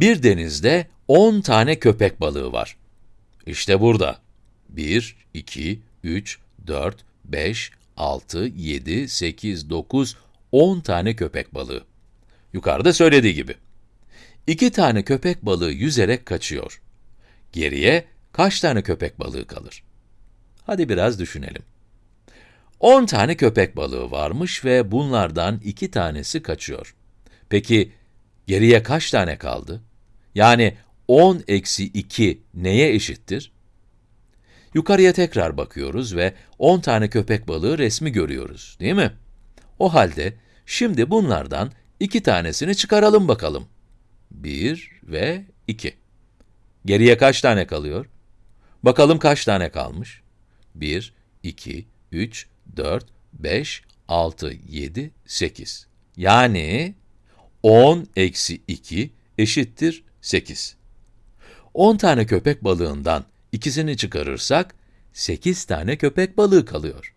Bir denizde 10 tane köpek balığı var. İşte burada. 1, 2, 3, 4, 5, 6, 7, 8, 9, 10 tane köpek balığı. Yukarıda söylediği gibi. 2 tane köpek balığı yüzerek kaçıyor. Geriye kaç tane köpek balığı kalır? Hadi biraz düşünelim. 10 tane köpek balığı varmış ve bunlardan 2 tanesi kaçıyor. Peki, geriye kaç tane kaldı? Yani 10 eksi 2 neye eşittir? Yukarıya tekrar bakıyoruz ve 10 tane köpek balığı resmi görüyoruz, değil mi? O halde, şimdi bunlardan 2 tanesini çıkaralım bakalım. 1 ve 2. Geriye kaç tane kalıyor? Bakalım kaç tane kalmış? 1, 2, 3, 4, 5, 6, 7, 8. Yani 10 eksi 2 eşittir 8. 10 tane köpek balığından ikisini çıkarırsak 8 tane köpek balığı kalıyor.